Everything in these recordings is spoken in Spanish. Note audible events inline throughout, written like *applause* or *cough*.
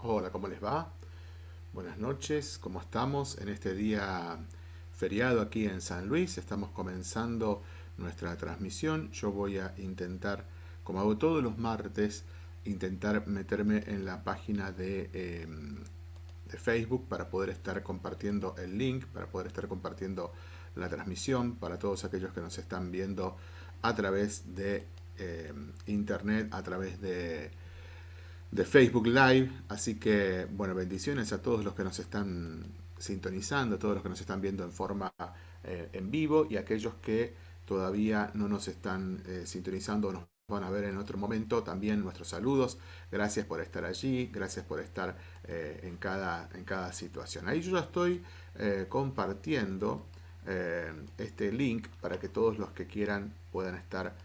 Hola, ¿cómo les va? Buenas noches, ¿cómo estamos? En este día feriado aquí en San Luis, estamos comenzando nuestra transmisión. Yo voy a intentar, como hago todos los martes, intentar meterme en la página de, em, Facebook para poder estar compartiendo el link, para poder estar compartiendo la transmisión para todos aquellos que nos están viendo a través de em, internet, a través de de Facebook Live. Así que, bueno, bendiciones a todos los que nos están sintonizando, a todos los que nos están viendo en forma eh, en vivo y aquellos que todavía no nos están eh, sintonizando o nos van a ver en otro momento. También nuestros saludos. Gracias por estar allí, gracias por estar eh, en, cada, en cada situación. Ahí yo ya estoy compartiendo este link para que todos los que quieran puedan estar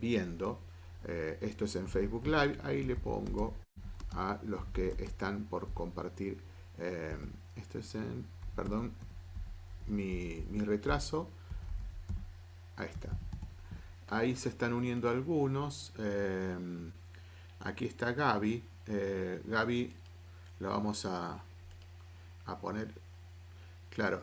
viendo eh, esto es en Facebook Live, ahí le pongo a los que están por compartir, eh, esto es en, perdón, mi, retraso, ahí está, ahí se están uniendo algunos, eh, aquí está Gaby, Gaby la vamos a, a poner, claro,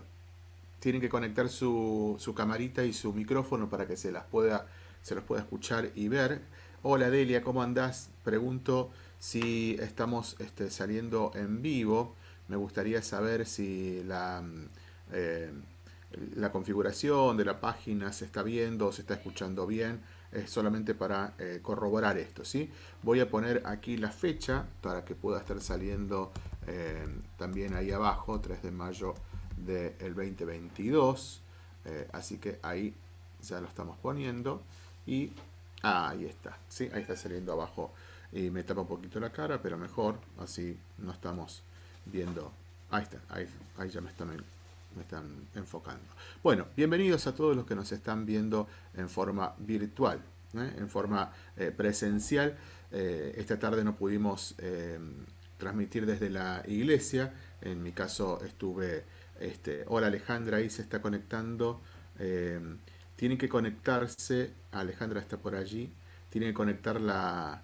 tienen que conectar su, su, camarita y su micrófono para que se las pueda se los pueda escuchar y ver Hola Delia, ¿cómo andás? Pregunto si estamos este, saliendo en vivo. Me gustaría saber si la, eh, la configuración de la página se está viendo o se está escuchando bien. Es solamente para eh, corroborar esto, ¿sí? Voy a poner aquí la fecha para que pueda estar saliendo eh, también ahí abajo, 3 de mayo del 2022. así que ahí ya lo estamos poniendo. Y Ah, ahí está. Sí, ahí está saliendo abajo. Y me tapa un poquito la cara, pero mejor. Así no estamos viendo. Ahí está. Ahí, ya me están, me están enfocando. Bueno, bienvenidos a todos los que nos están viendo en forma virtual. ¿eh? En forma eh, presencial. Eh, esta tarde no pudimos transmitir desde la iglesia. En mi caso estuve... Este, hola Alejandra, ahí se está conectando. Tienen que conectarse, Alejandra está por allí, tienen que conectar la,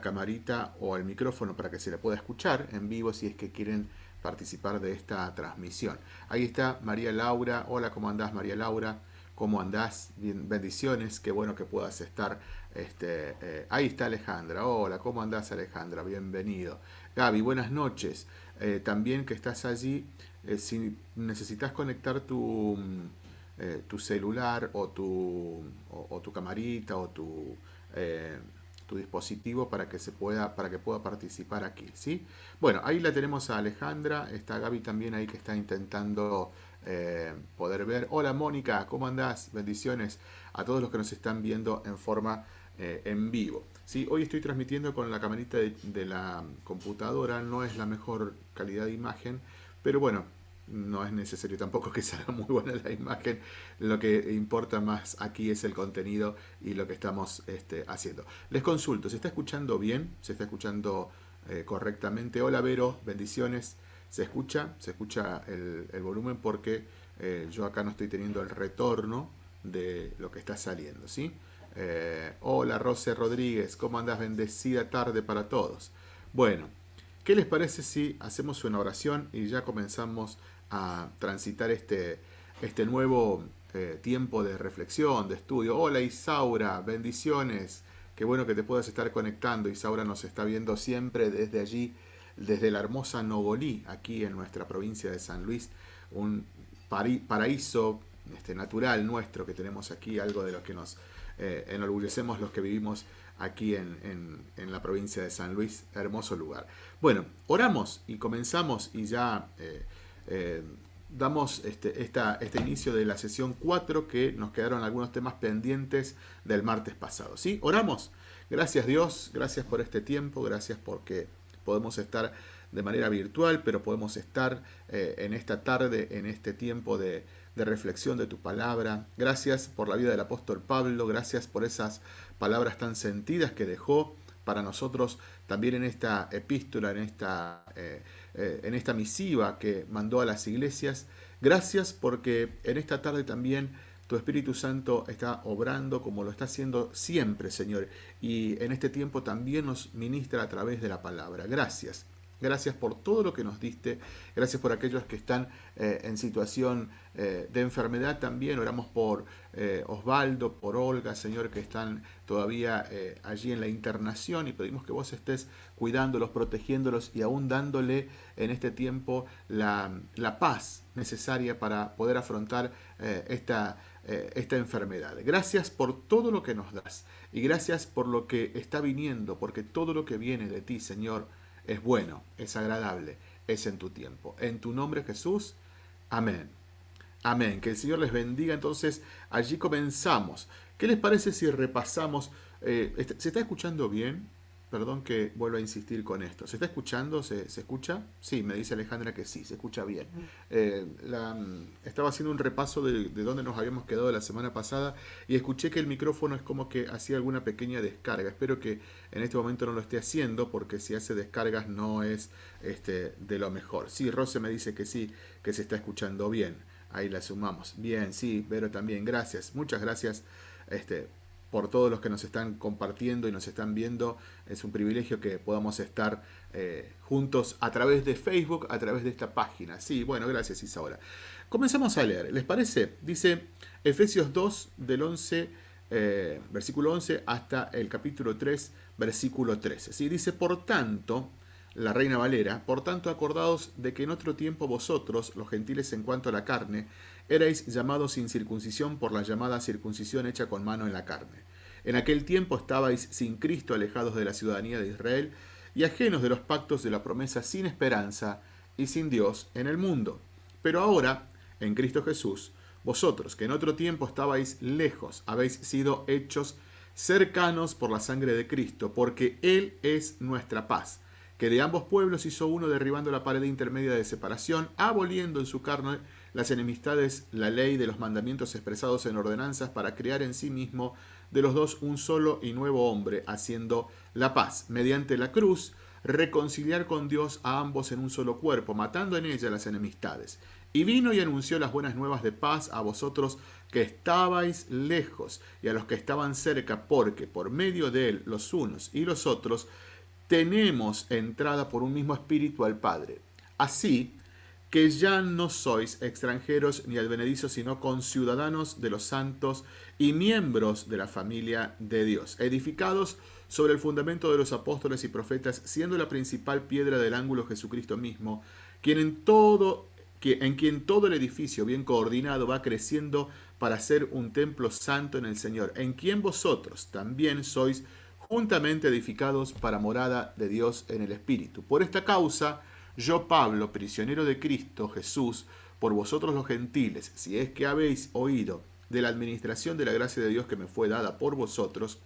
camarita o el micrófono para que se la pueda escuchar en vivo si es que quieren participar de esta transmisión. Ahí está María Laura. Hola, ¿cómo andás María Laura? ¿Cómo andás? Bendiciones, qué bueno que puedas estar. Este, eh, ahí está Alejandra. Hola, ¿cómo andás Alejandra? Bienvenido. Gaby, buenas noches. Eh, también que estás allí, eh, si necesitas conectar tu, eh, tu celular o tu, o, tu camarita o tu, eh, tu, dispositivo para que se pueda para que pueda participar aquí ¿sí? bueno ahí la tenemos a Alejandra está Gaby también ahí que está intentando eh, poder ver hola Mónica ¿cómo andás? bendiciones a todos los que nos están viendo en forma en vivo ¿sí? hoy estoy transmitiendo con la camarita de, de la computadora no es la mejor calidad de imagen pero bueno no es necesario tampoco que salga muy buena la imagen, lo que importa más aquí es el contenido y lo que estamos este, haciendo. Les consulto, ¿se está escuchando bien? ¿Se está escuchando eh, correctamente? Hola Vero, bendiciones. ¿Se escucha? ¿Se escucha el, volumen? Porque eh, yo acá no estoy teniendo el retorno de lo que está saliendo, ¿sí? Eh, hola Rose Rodríguez, ¿cómo andas? Bendecida tarde para todos. Bueno, ¿qué les parece si hacemos una oración y ya comenzamos a transitar este, este nuevo eh, tiempo de reflexión, de estudio. Hola Isaura, bendiciones. Qué bueno que te puedas estar conectando. Isaura nos está viendo siempre desde allí, desde la hermosa Nogolí, aquí en nuestra provincia de San Luis. Un paraíso este, natural nuestro que tenemos aquí, algo de lo que nos eh, enorgullecemos los que vivimos aquí en, la provincia de San Luis. Hermoso lugar. Bueno, oramos y comenzamos y ya... Eh, eh, damos este, este inicio de la sesión 4 que nos quedaron algunos temas pendientes del martes pasado. ¿sí? Oramos. Gracias Dios, gracias por este tiempo, gracias porque podemos estar de manera virtual, pero podemos estar eh, en esta tarde, en este tiempo de, de reflexión de tu palabra. Gracias por la vida del apóstol Pablo, gracias por esas palabras tan sentidas que dejó para nosotros también en esta epístola, en esta, eh, eh, en esta misiva que mandó a las iglesias. Gracias porque en esta tarde también tu Espíritu Santo está obrando como lo está haciendo siempre, Señor. Y en este tiempo también nos ministra a través de la palabra. Gracias. Gracias por todo lo que nos diste. Gracias por aquellos que están eh, en situación eh, de enfermedad también. Oramos por eh, Osvaldo, por Olga, Señor, que están todavía allí en la internación y pedimos que vos estés cuidándolos, protegiéndolos y aún dándole en este tiempo la, la paz necesaria para poder afrontar esta, esta enfermedad. Gracias por todo lo que nos das y gracias por lo que está viniendo, porque todo lo que viene de ti, Señor, es bueno, es agradable, es en tu tiempo. En tu nombre Jesús, amén. Amén. Que el Señor les bendiga. Entonces, allí comenzamos. ¿Qué les parece si repasamos? Eh, este, ¿Se está escuchando bien? Perdón que vuelva a insistir con esto. ¿Se está escuchando? ¿Se, escucha? Sí, me dice Alejandra que sí, se escucha bien. Eh, mm, estaba haciendo un repaso de, de dónde nos habíamos quedado la semana pasada y escuché que el micrófono es como que hacía alguna pequeña descarga. Espero que en este momento no lo esté haciendo porque si hace descargas no es este, de lo mejor. Sí, Rose me dice que sí, que se está escuchando bien. Ahí la sumamos. Bien, sí, pero también gracias. Muchas gracias. Este, por todos los que nos están compartiendo y nos están viendo. Es un privilegio que podamos estar eh, juntos a través de Facebook, a través de esta página. Sí, bueno, gracias Isaura. Comenzamos a leer, ¿les parece? Dice Efesios 2 del 11, eh, versículo 11 hasta el capítulo 3, versículo 13. ¿sí? Dice, por tanto, la Reina Valera, por tanto acordados de que en otro tiempo vosotros, los gentiles en cuanto a la carne, erais llamados sin circuncisión por la llamada circuncisión hecha con mano en la carne. En aquel tiempo estabais sin Cristo alejados de la ciudadanía de Israel y ajenos de los pactos de la promesa sin esperanza y sin Dios en el mundo. Pero ahora, en Cristo Jesús, vosotros que en otro tiempo estabais lejos, habéis sido hechos cercanos por la sangre de Cristo, porque Él es nuestra paz, que de ambos pueblos hizo uno derribando la pared intermedia de separación, aboliendo en su carne las enemistades, la ley de los mandamientos expresados en ordenanzas para crear en sí mismo de los dos un solo y nuevo hombre, haciendo la paz, mediante la cruz, reconciliar con Dios a ambos en un solo cuerpo, matando en ella las enemistades. Y vino y anunció las buenas nuevas de paz a vosotros que estabais lejos y a los que estaban cerca, porque por medio de él los unos y los otros tenemos entrada por un mismo espíritu al Padre. Así, que ya no sois extranjeros ni advenedizos, sino conciudadanos de los santos y miembros de la familia de Dios, edificados sobre el fundamento de los apóstoles y profetas, siendo la principal piedra del ángulo Jesucristo mismo, quien en todo en quien todo el edificio bien coordinado va creciendo para ser un templo santo en el Señor, en quien vosotros también sois juntamente edificados para morada de Dios en el Espíritu. Por esta causa, yo, Pablo, prisionero de Cristo Jesús, por vosotros los gentiles, si es que habéis oído de la administración de la gracia de Dios que me fue dada por vosotros,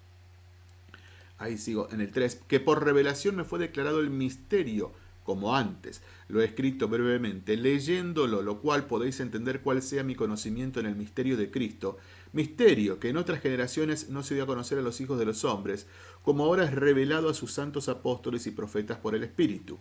ahí sigo en el 3, que por revelación me fue declarado el misterio, como antes. Lo he escrito brevemente, leyéndolo, lo cual podéis entender cuál sea mi conocimiento en el misterio de Cristo, misterio que en otras generaciones no se dio a conocer a los hijos de los hombres, como ahora es revelado a sus santos apóstoles y profetas por el Espíritu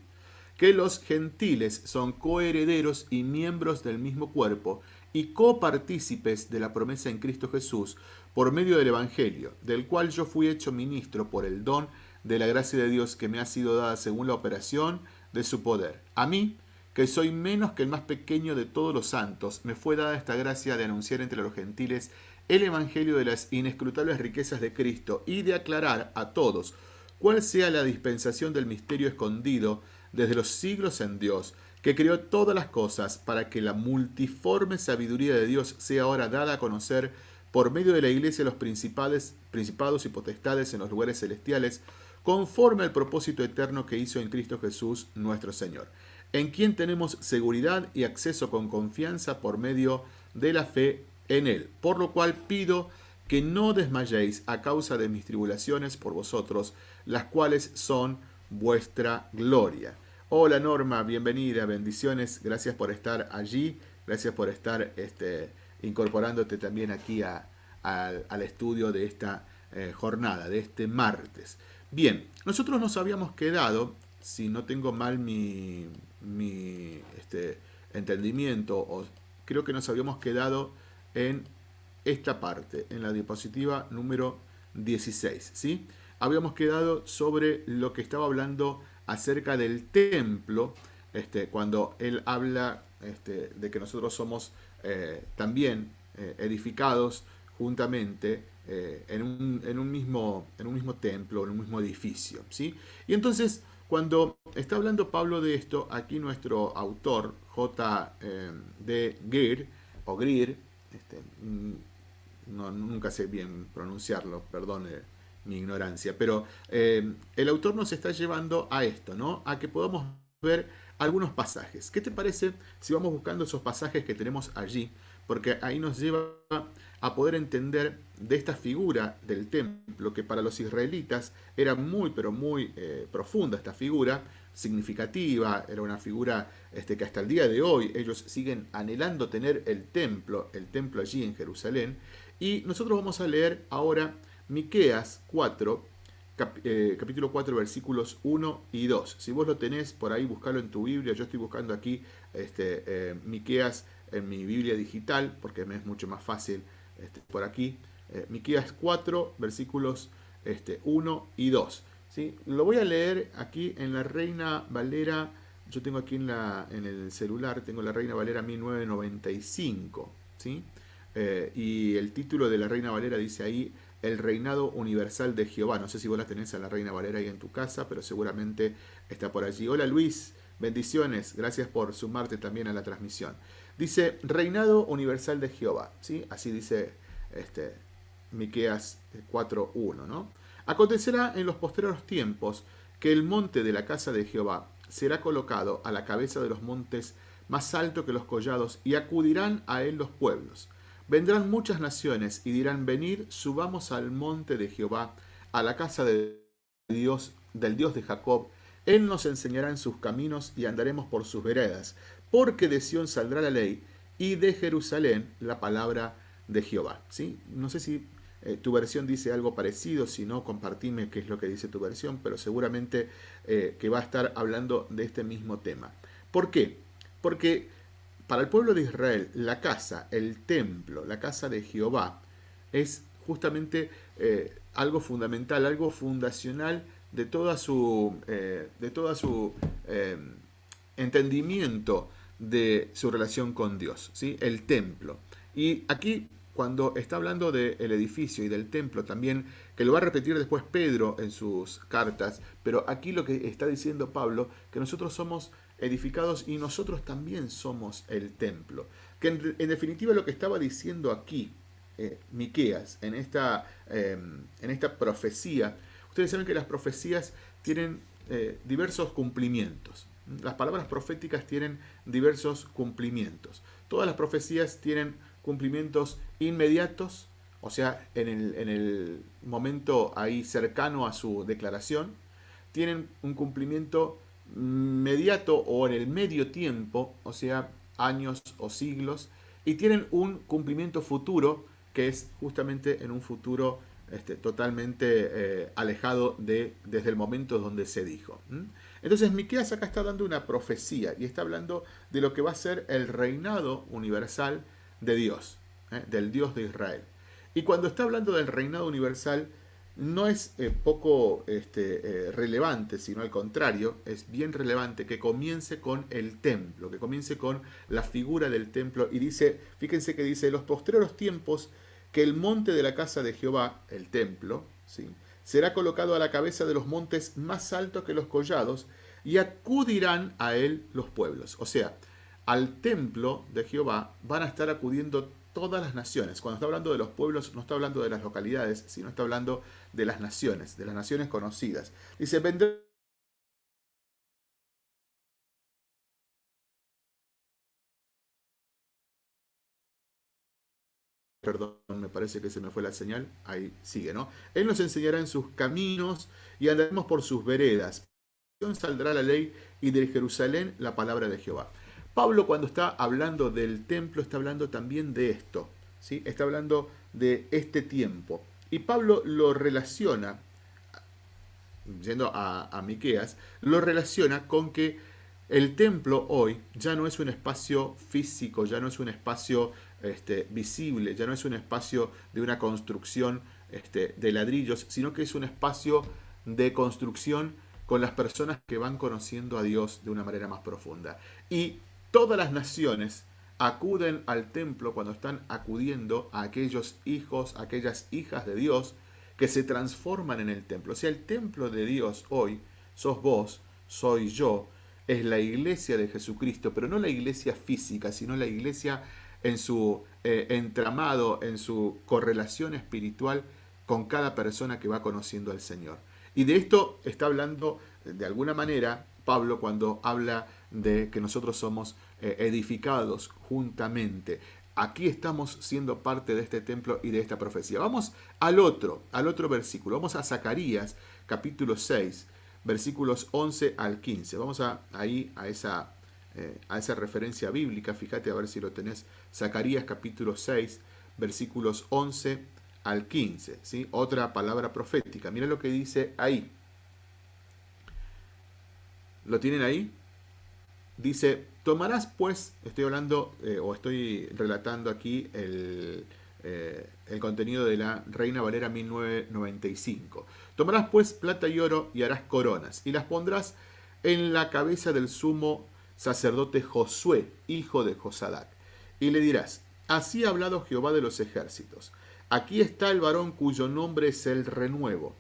que los gentiles son coherederos y miembros del mismo cuerpo y copartícipes de la promesa en Cristo Jesús por medio del Evangelio, del cual yo fui hecho ministro por el don de la gracia de Dios que me ha sido dada según la operación de su poder. A mí, que soy menos que el más pequeño de todos los santos, me fue dada esta gracia de anunciar entre los gentiles el Evangelio de las inescrutables riquezas de Cristo y de aclarar a todos cuál sea la dispensación del misterio escondido desde los siglos en Dios, que creó todas las cosas para que la multiforme sabiduría de Dios sea ahora dada a conocer por medio de la iglesia los principales, principados y potestades en los lugares celestiales, conforme al propósito eterno que hizo en Cristo Jesús nuestro Señor, en quien tenemos seguridad y acceso con confianza por medio de la fe en Él, por lo cual pido que no desmayéis a causa de mis tribulaciones por vosotros, las cuales son vuestra gloria. Hola Norma, bienvenida, bendiciones, gracias por estar allí, gracias por estar este, incorporándote también aquí al estudio de esta eh, jornada, de este martes. Bien, nosotros nos habíamos quedado, si no tengo mal mi, este, entendimiento, o creo que nos habíamos quedado en esta parte, en la diapositiva número 16, ¿sí? Habíamos quedado sobre lo que estaba hablando acerca del templo, este, cuando él habla este, de que nosotros somos eh, también eh, edificados juntamente eh, en, un, mismo, en un mismo templo, en un mismo edificio. ¿sí? Y entonces, cuando está hablando Pablo de esto, aquí nuestro autor, J. D. Greer, o Greer, este, no, nunca sé bien pronunciarlo, perdone mi ignorancia, pero el autor nos está llevando a esto, ¿no? A que podamos ver algunos pasajes. ¿Qué te parece si vamos buscando esos pasajes que tenemos allí? Porque ahí nos lleva a poder entender de esta figura del templo, que para los israelitas era muy, pero muy eh, profunda esta figura, significativa, era una figura este, que hasta el día de hoy ellos siguen anhelando tener el templo, el templo allí en Jerusalén. Y nosotros vamos a leer ahora Miqueas 4, eh, capítulo 4, versículos 1 y 2. Si vos lo tenés por ahí, buscalo en tu Biblia. Yo estoy buscando aquí este, eh, Miqueas en mi Biblia digital, porque me es mucho más fácil este, por aquí. Eh, Miqueas 4, versículos este, 1 y 2. ¿sí? Lo voy a leer aquí en la Reina Valera. Yo tengo aquí en, la, en el celular, tengo la Reina Valera 1995. ¿sí? Eh, y el título de la Reina Valera dice ahí, el reinado universal de Jehová. No sé si vos la tenés a la Reina Valera ahí en tu casa, pero seguramente está por allí. Hola Luis, bendiciones, gracias por sumarte también a la transmisión. Dice, reinado universal de Jehová, ¿sí? Así dice este, Miqueas 4.1, ¿no? Acontecerá en los posteriores tiempos que el monte de la casa de Jehová será colocado a la cabeza de los montes más alto que los collados, y acudirán a él los pueblos Vendrán muchas naciones y dirán, venid, subamos al monte de Jehová, a la casa Dios, del Dios de Jacob. Él nos enseñará en sus caminos y andaremos por sus veredas, porque de Sión saldrá la ley y de Jerusalén la palabra de Jehová. ¿Sí? No sé si eh, tu versión dice algo parecido, si no, compartime qué es lo que dice tu versión, pero seguramente eh, que va a estar hablando de este mismo tema. ¿Por qué? Porque para el pueblo de Israel, la casa, el templo, la casa de Jehová, es justamente eh, algo fundamental, algo fundacional de toda su, eh, de toda su eh, entendimiento de su relación con Dios, ¿sí? el templo. Y aquí, cuando está hablando del edificio y del templo también, que lo va a repetir después Pedro en sus cartas, pero aquí lo que está diciendo Pablo, que nosotros somos edificados y nosotros también somos el templo. Que en, definitiva lo que estaba diciendo aquí eh, Miqueas en esta, em, en esta profecía, ustedes saben que las profecías tienen eh, diversos cumplimientos. Las palabras proféticas tienen diversos cumplimientos. Todas las profecías tienen cumplimientos inmediatos, o sea, en el, en el momento ahí cercano a su declaración. Tienen un cumplimiento inmediato o en el medio tiempo, o sea, años o siglos, y tienen un cumplimiento futuro que es justamente en un futuro este, totalmente eh, alejado de, desde el momento donde se dijo. Entonces Miqueas acá está dando una profecía y está hablando de lo que va a ser el reinado universal de Dios, ¿eh? del Dios de Israel. Y cuando está hablando del reinado universal, no es eh, poco este, eh, relevante, sino al contrario, es bien relevante que comience con el templo, que comience con la figura del templo. Y dice, fíjense que dice, los postreros tiempos que el monte de la casa de Jehová, el templo, ¿sí? será colocado a la cabeza de los montes más altos que los collados, y acudirán a él los pueblos. O sea, al templo de Jehová van a estar acudiendo todas las naciones. Cuando está hablando de los pueblos, no está hablando de las localidades, sino está hablando de las naciones, de las naciones conocidas. Dice, vendré Perdón, me parece que se me fue la señal. Ahí sigue, ¿no? Él nos enseñará en sus caminos y andaremos por sus veredas. Saldrá la ley y de Jerusalén la palabra de Jehová. Pablo cuando está hablando del templo está hablando también de esto, ¿sí? está hablando de este tiempo. Y Pablo lo relaciona, yendo a, a Miqueas, lo relaciona con que el templo hoy ya no es un espacio físico, ya no es un espacio este, visible, ya no es un espacio de una construcción este, de ladrillos, sino que es un espacio de construcción con las personas que van conociendo a Dios de una manera más profunda. Y todas las naciones acuden al templo cuando están acudiendo a aquellos hijos, aquellas hijas de Dios que se transforman en el templo. O sea, el templo de Dios hoy sos vos, soy yo, es la iglesia de Jesucristo, pero no la iglesia física, sino la iglesia en su eh, entramado, en su correlación espiritual con cada persona que va conociendo al Señor. Y de esto está hablando de alguna manera Pablo cuando habla de que nosotros somos eh, edificados juntamente. Aquí estamos siendo parte de este templo y de esta profecía. Vamos al otro, al otro versículo. Vamos a Zacarías capítulo 6, versículos 11 al 15. Vamos a, ahí a esa, eh, a esa referencia bíblica. Fíjate a ver si lo tenés. Zacarías capítulo 6, versículos 11 al 15. ¿sí? Otra palabra profética. Mira lo que dice ahí. ¿Lo tienen ahí? Dice, tomarás pues, estoy hablando eh, o estoy relatando aquí el, eh, el contenido de la Reina Valera 1995. Tomarás pues plata y oro y harás coronas y las pondrás en la cabeza del sumo sacerdote Josué, hijo de Josadac. Y le dirás, así ha hablado Jehová de los ejércitos. Aquí está el varón cuyo nombre es el renuevo.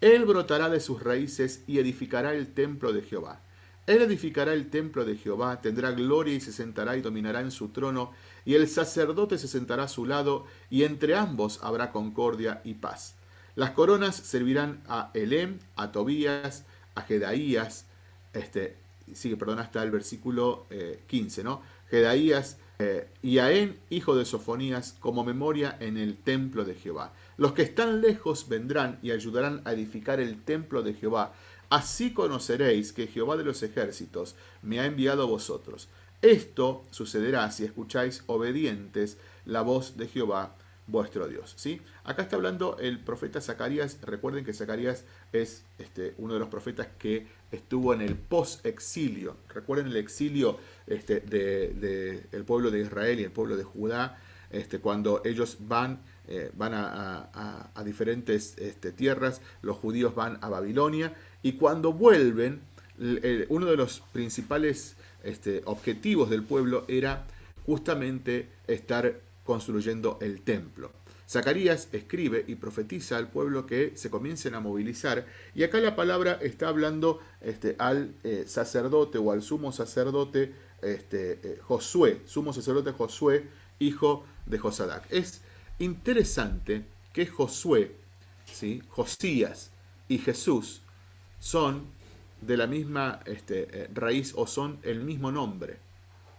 Él brotará de sus raíces y edificará el templo de Jehová. Él edificará el templo de Jehová, tendrá gloria y se sentará y dominará en su trono, y el sacerdote se sentará a su lado, y entre ambos habrá concordia y paz. Las coronas servirán a Elem, a Tobías, a Jedaías, este, sigue, perdón, hasta el versículo 15, eh, ¿no? Jedaías, eh, y a En, hijo de Sofonías, como memoria en el templo de Jehová. Los que están lejos vendrán y ayudarán a edificar el templo de Jehová. Así conoceréis que Jehová de los ejércitos me ha enviado a vosotros. Esto sucederá si escucháis obedientes la voz de Jehová vuestro Dios. ¿sí? Acá está hablando el profeta Zacarías. Recuerden que Zacarías es este, uno de los profetas que estuvo en el post-exilio. Recuerden el exilio este, del pueblo de Israel y el pueblo de Judá, este, cuando ellos van, eh, van a, diferentes este, tierras, los judíos van a Babilonia, y cuando vuelven, uno de los principales este, objetivos del pueblo era justamente estar construyendo el templo. Zacarías escribe y profetiza al pueblo que se comiencen a movilizar y acá la palabra está hablando este, al eh, sacerdote o al sumo sacerdote eh, Josué, sumo sacerdote Josué, hijo de Josadac. Interesante que Josué, ¿sí? Josías y Jesús son de la misma este, eh, raíz o son el mismo nombre.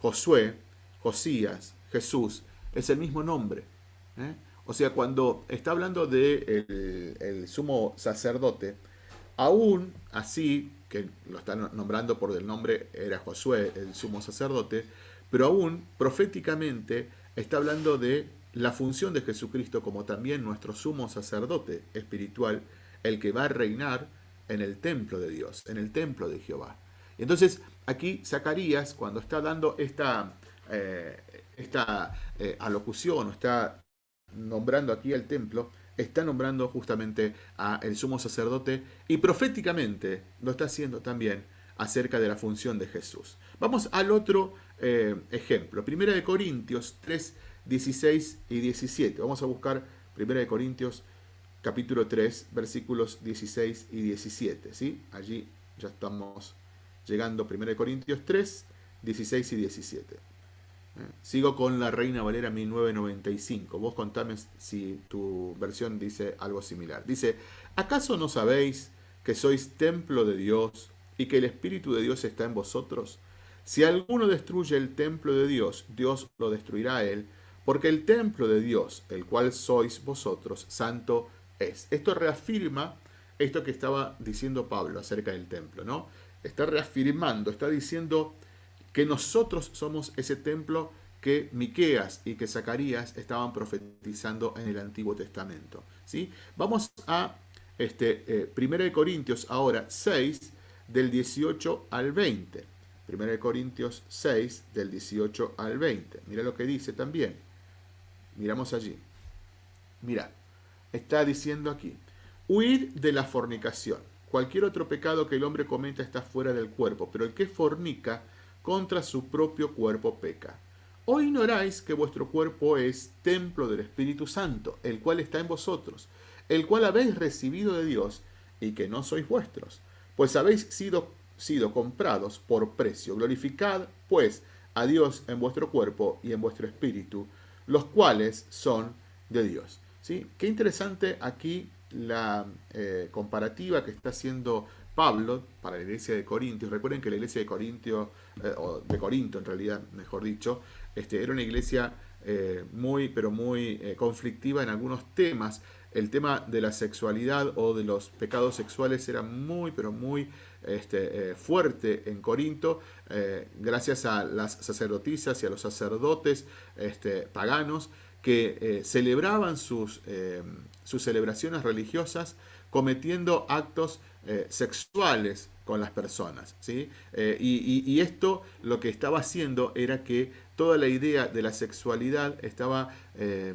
Josué, Josías, Jesús es el mismo nombre. ¿eh? O sea, cuando está hablando de el, sumo sacerdote, aún así, que lo están nombrando por el nombre, era Josué, el sumo sacerdote, pero aún proféticamente está hablando de la función de Jesucristo como también nuestro sumo sacerdote espiritual, el que va a reinar en el templo de Dios, en el templo de Jehová. Entonces aquí Zacarías, cuando está dando esta, eh, esta eh, alocución está nombrando aquí el templo, está nombrando justamente a el sumo sacerdote y proféticamente lo está haciendo también acerca de la función de Jesús. Vamos al otro eh, ejemplo, Primera de Corintios 3, 16 y 17. Vamos a buscar Primera de Corintios capítulo 3, versículos 16 y 17. ¿sí? Allí ya estamos llegando, 1 Corintios 3, 16 y 17. ¿Eh? Sigo con la Reina Valera 1995. Vos contame si tu versión dice algo similar. Dice, ¿acaso no sabéis que sois templo de Dios y que el Espíritu de Dios está en vosotros? Si alguno destruye el templo de Dios, Dios lo destruirá a él, porque el templo de Dios, el cual sois vosotros, santo es. Esto reafirma esto que estaba diciendo Pablo acerca del templo, ¿no? Está reafirmando, está diciendo que nosotros somos ese templo que Miqueas y que Zacarías estaban profetizando en el Antiguo Testamento. ¿sí? Vamos a este, eh, 1 Corintios ahora 6, del 18 al 20. 1 Corintios 6, del 18 al 20. Mira lo que dice también. Miramos allí. Mira, está diciendo aquí, huir de la fornicación. cualquier otro pecado que el hombre cometa está fuera del cuerpo, pero el que fornica contra su propio cuerpo peca. ¿O ignoráis que vuestro cuerpo es templo del Espíritu Santo, el cual está en vosotros, el cual habéis recibido de Dios y que no sois vuestros? Pues habéis sido, sido comprados por precio. Glorificad, pues, a Dios en vuestro cuerpo y en vuestro espíritu, los cuales son de Dios. ¿Sí? Qué interesante aquí la eh, comparativa que está haciendo Pablo para la iglesia de Corintios. Recuerden que la iglesia de Corintio, eh, o de Corinto en realidad, mejor dicho, este, era una iglesia eh, muy, pero muy conflictiva en algunos temas. El tema de la sexualidad o de los pecados sexuales era muy, pero muy este, fuerte en Corinto, gracias a las sacerdotisas y a los sacerdotes este, paganos que celebraban sus sus celebraciones religiosas cometiendo actos eh, sexuales con las personas. ¿sí? Eh, y, esto lo que estaba haciendo era que toda la idea de la sexualidad estaba eh,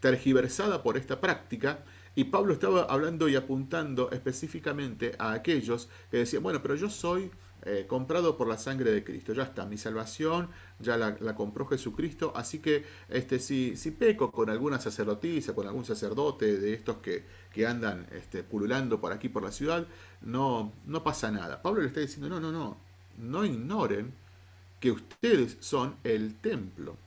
tergiversada por esta práctica y Pablo estaba hablando y apuntando específicamente a aquellos que decían, bueno, pero yo soy eh, comprado por la sangre de Cristo. Ya está, mi salvación ya la, compró Jesucristo. Así que este, si, si, peco con alguna sacerdotisa, con algún sacerdote de estos que, que andan este, pululando por aquí, por la ciudad, no, no pasa nada. Pablo le está diciendo, no, no, no, no ignoren que ustedes son el templo.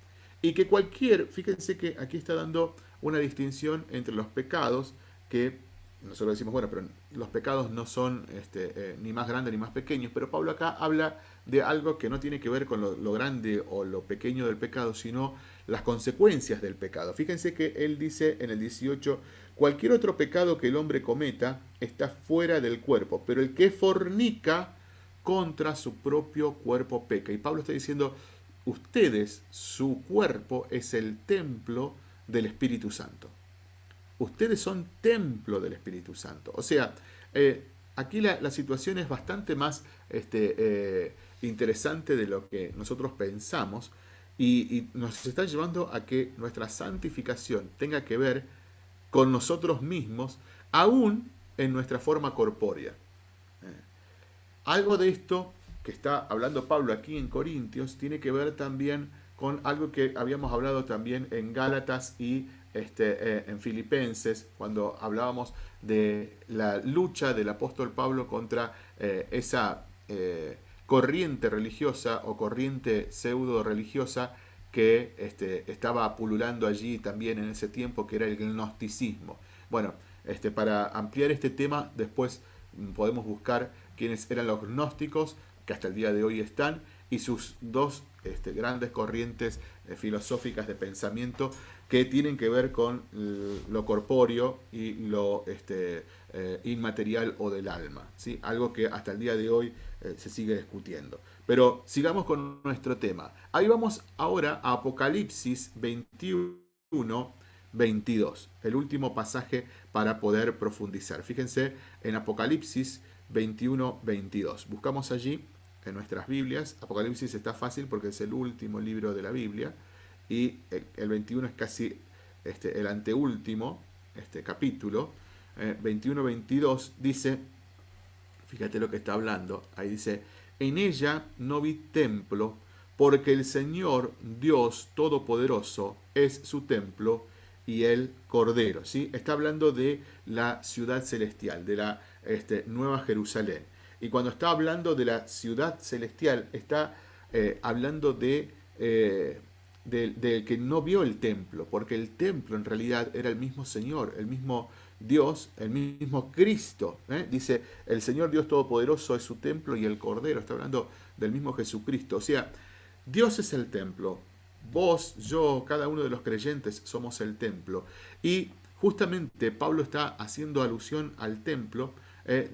Y que cualquier, fíjense que aquí está dando una distinción entre los pecados que nosotros decimos, bueno, pero los pecados no son este, eh, ni más grandes ni más pequeños, pero Pablo acá habla de algo que no tiene que ver con lo, grande o lo pequeño del pecado, sino las consecuencias del pecado. Fíjense que él dice en el 18, cualquier otro pecado que el hombre cometa está fuera del cuerpo, pero el que fornica contra su propio cuerpo peca. Y Pablo está diciendo, ustedes, su cuerpo es el templo del Espíritu Santo ustedes son templo del Espíritu Santo. O sea, eh, aquí la, situación es bastante más este, eh, interesante de lo que nosotros pensamos y, nos está llevando a que nuestra santificación tenga que ver con nosotros mismos, aún en nuestra forma corpórea. Eh, algo de esto que está hablando Pablo aquí en Corintios tiene que ver también con algo que habíamos hablado también en Gálatas y este, eh, en Filipenses, cuando hablábamos de la lucha del apóstol Pablo contra eh, esa eh, corriente religiosa o corriente pseudo religiosa que este, estaba pululando allí también en ese tiempo, que era el gnosticismo. Bueno, este, para ampliar este tema, después mm, podemos buscar quiénes eran los gnósticos, que hasta el día de hoy están, y sus dos grandes corrientes filosóficas de pensamiento que tienen que ver con lo corpóreo y lo este, eh, inmaterial o del alma. ¿sí? Algo que hasta el día de hoy eh, se sigue discutiendo. Pero sigamos con nuestro tema. Ahí vamos ahora a Apocalipsis 21, 22. El último pasaje para poder profundizar. Fíjense en Apocalipsis 21, 22. Buscamos allí en nuestras Biblias. Apocalipsis está fácil porque es el último libro de la Biblia y el 21 es casi este, el anteúltimo este capítulo. 21-22 eh, dice, fíjate lo que está hablando, ahí dice, en ella no vi templo, porque el Señor Dios Todopoderoso es su templo y el Cordero. ¿sí? Está hablando de la ciudad celestial, de la este, Nueva Jerusalén. Y cuando está hablando de la ciudad celestial, está eh, hablando de eh, del, que no vio el templo, porque el templo en realidad era el mismo Señor, el mismo Dios, el mismo Cristo. ¿eh? Dice, el Señor Dios Todopoderoso es su templo y el Cordero, está hablando del mismo Jesucristo. O sea, Dios es el templo, vos, yo, cada uno de los creyentes somos el templo. Y justamente Pablo está haciendo alusión al templo, eh,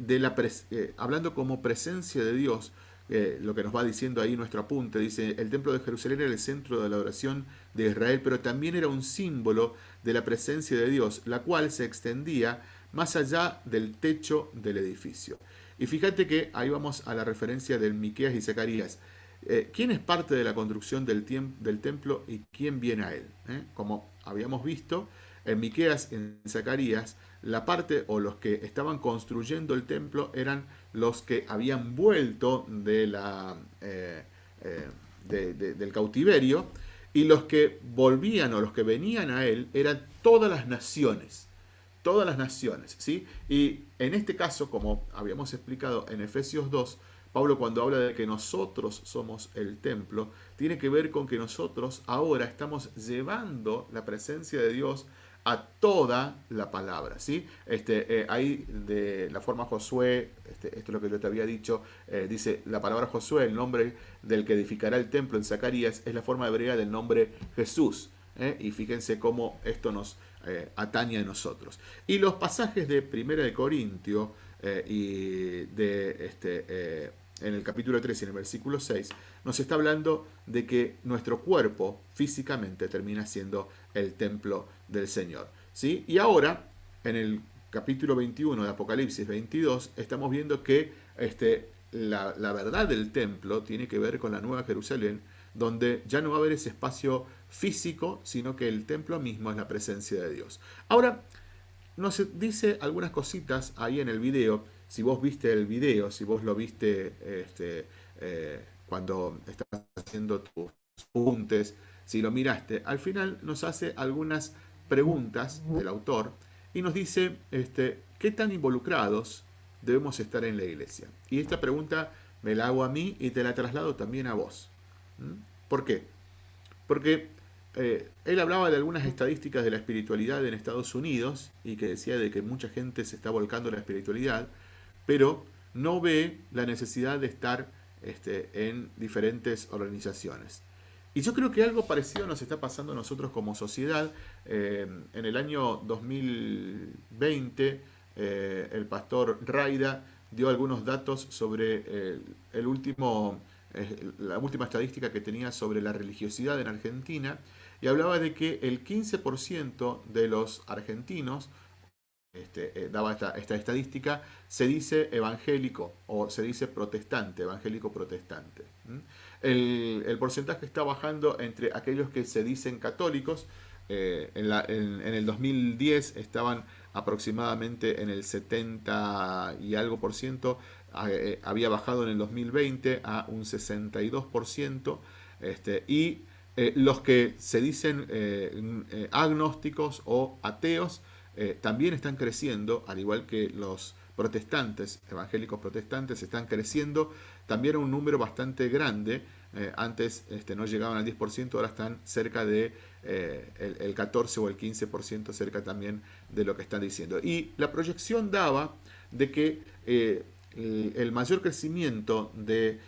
eh, hablando como presencia de Dios, eh, lo que nos va diciendo ahí nuestro apunte, dice, el templo de Jerusalén era el centro de la oración de Israel, pero también era un símbolo de la presencia de Dios, la cual se extendía más allá del techo del edificio. Y fíjate que ahí vamos a la referencia del Miqueas y Zacarías. Eh, ¿Quién es parte de la construcción del, del, templo y quién viene a él? Eh, como habíamos visto, en Miqueas, en Zacarías, la parte o los que estaban construyendo el templo eran los que habían vuelto eh, eh, del cautiverio y los que volvían o los que venían a él eran todas las naciones. Todas las naciones, ¿sí? Y en este caso, como habíamos explicado en Efesios 2, Pablo cuando habla de que nosotros somos el templo, tiene que ver con que nosotros ahora estamos llevando la presencia de Dios a toda la palabra, ¿sí? Este, eh, ahí de la forma Josué, este, esto es lo que yo te había dicho, eh, dice la palabra Josué, el nombre del que edificará el templo en Zacarías, es la forma hebrea del nombre Jesús. ¿eh? Y fíjense cómo esto nos atañe a nosotros. Y los pasajes de Primera de Corintio y de este, en el capítulo 3 y en el versículo 6, nos está hablando de que nuestro cuerpo físicamente termina siendo el templo del Señor. ¿sí? Y ahora, en el capítulo 21 de Apocalipsis 22, estamos viendo que este, la, la verdad del templo tiene que ver con la Nueva Jerusalén, donde ya no va a haber ese espacio físico, sino que el templo mismo es la presencia de Dios. Ahora, nos dice algunas cositas ahí en el video si vos viste el video, si vos lo viste este, eh, cuando estás haciendo tus apuntes, si lo miraste, al final nos hace algunas preguntas del autor y nos dice este, qué tan involucrados debemos estar en la iglesia. Y esta pregunta me la hago a mí y te la traslado también a vos. ¿Por qué? Porque eh, él hablaba de algunas estadísticas de la espiritualidad en Estados Unidos y que decía de que mucha gente se está volcando en la espiritualidad pero no ve la necesidad de estar este, en diferentes organizaciones. Y yo creo que algo parecido nos está pasando a nosotros como sociedad. Eh, en el año 2020, eh, el pastor Raida dio algunos datos sobre eh, el último, la última estadística que tenía sobre la religiosidad en Argentina y hablaba de que el 15% de los argentinos este, eh, daba esta, estadística, se dice evangélico o se dice protestante, evangélico protestante. El, porcentaje está bajando entre aquellos que se dicen católicos. Eh, en, el 2010 estaban aproximadamente en el 70 y algo por ciento, eh, había bajado en el 2020 a un 62 por ciento, este, y los que se dicen agnósticos o ateos eh, también están creciendo, al igual que los protestantes, evangélicos protestantes, están creciendo también un número bastante grande. Eh, antes este, no llegaban al 10%, ahora están cerca de eh, el, 14 o el 15%, cerca también de lo que están diciendo. Y la proyección daba de que el, mayor crecimiento de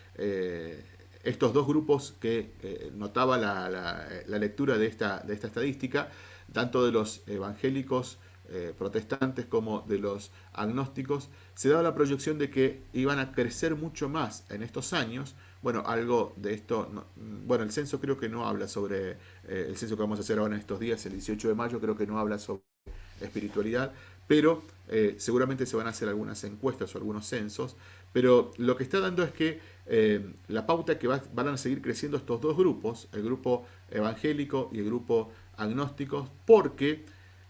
estos dos grupos que notaba la, lectura de esta, de esta estadística, tanto de los evangélicos eh, protestantes como de los agnósticos, se daba la proyección de que iban a crecer mucho más en estos años. Bueno, algo de esto, bueno, el censo creo que no habla sobre, eh, el censo que vamos a hacer ahora en estos días, el 18 de mayo, creo que no habla sobre espiritualidad, pero eh, seguramente se van a hacer algunas encuestas o algunos censos, pero lo que está dando es que la pauta que van a seguir creciendo estos dos grupos, el grupo evangélico y el grupo agnóstico, porque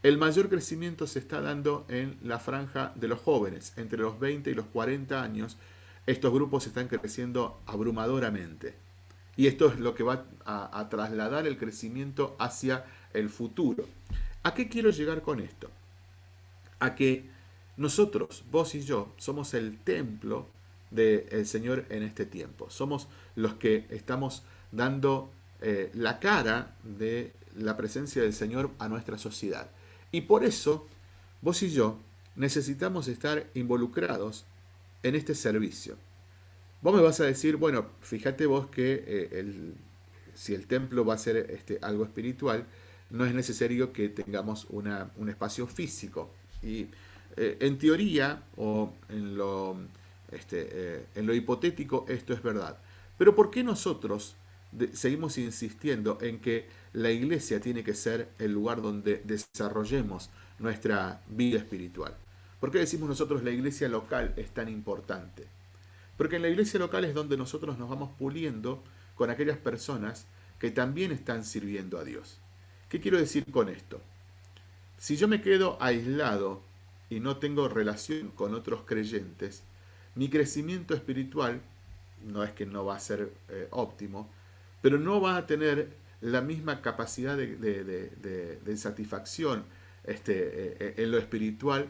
el mayor crecimiento se está dando en la franja de los jóvenes, entre los 20 y los 40 años. Estos grupos están creciendo abrumadoramente. Y esto es lo que va a, trasladar el crecimiento hacia el futuro. ¿A qué quiero llegar con esto? A que nosotros, vos y yo, somos el templo del Señor en este tiempo. Somos los que estamos dando eh, la cara de la presencia del Señor a nuestra sociedad. Y por eso, vos y yo necesitamos estar involucrados en este servicio. Vos me vas a decir, bueno, fíjate vos que eh, si el templo va a ser este, algo espiritual, no es necesario que tengamos un espacio físico. Y eh, en teoría o en lo, este, eh, en lo hipotético esto es verdad. Pero ¿por qué nosotros seguimos insistiendo en que la iglesia tiene que ser el lugar donde desarrollemos nuestra vida espiritual. ¿Por qué decimos nosotros la iglesia local es tan importante? Porque en la iglesia local es donde nosotros nos vamos puliendo con aquellas personas que también están sirviendo a Dios. ¿Qué quiero decir con esto? si yo me quedo aislado y no tengo relación con otros creyentes, mi crecimiento espiritual no es que no va a ser eh, óptimo, pero no va a tener la misma capacidad de, satisfacción este, eh, en lo espiritual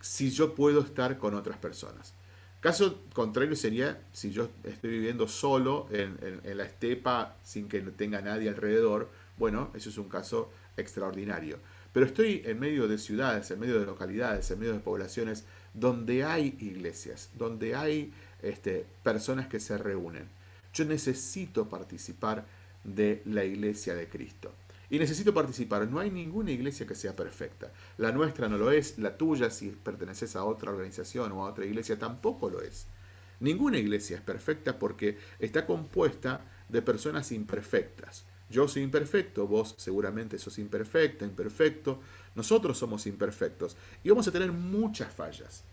si yo puedo estar con otras personas. Caso contrario sería si yo estoy viviendo solo en, la estepa sin que tenga nadie alrededor. Bueno, eso es un caso extraordinario. Pero estoy en medio de ciudades, en medio de localidades, en medio de poblaciones donde hay iglesias, donde hay este, personas que se reúnen. Yo necesito participar de la iglesia de Cristo. Y necesito participar. No hay ninguna iglesia que sea perfecta. La nuestra no lo es, la tuya si perteneces a otra organización o a otra iglesia tampoco lo es. Ninguna iglesia es perfecta porque está compuesta de personas imperfectas. Yo soy imperfecto, vos seguramente sos imperfecta, imperfecto, nosotros somos imperfectos y vamos a tener muchas fallas.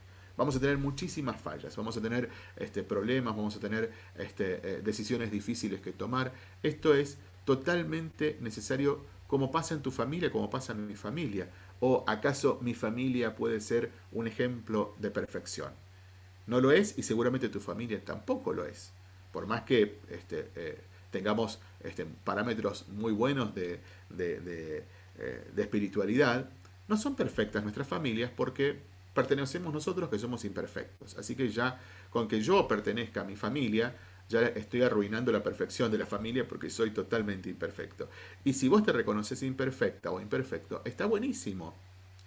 Vamos a tener muchísimas fallas, vamos a tener este, problemas, vamos a tener este, eh, decisiones difíciles que tomar. Esto es totalmente necesario como pasa en tu familia, como pasa en mi familia. ¿O acaso mi familia puede ser un ejemplo de perfección? No lo es y seguramente tu familia tampoco lo es. Por más que este, eh, tengamos este, parámetros muy buenos de, de, eh, de espiritualidad, no son perfectas nuestras familias porque pertenecemos nosotros que somos imperfectos. Así que ya con que yo pertenezca a mi familia, ya estoy arruinando la perfección de la familia porque soy totalmente imperfecto. Y si vos te reconoces imperfecta o imperfecto, está buenísimo.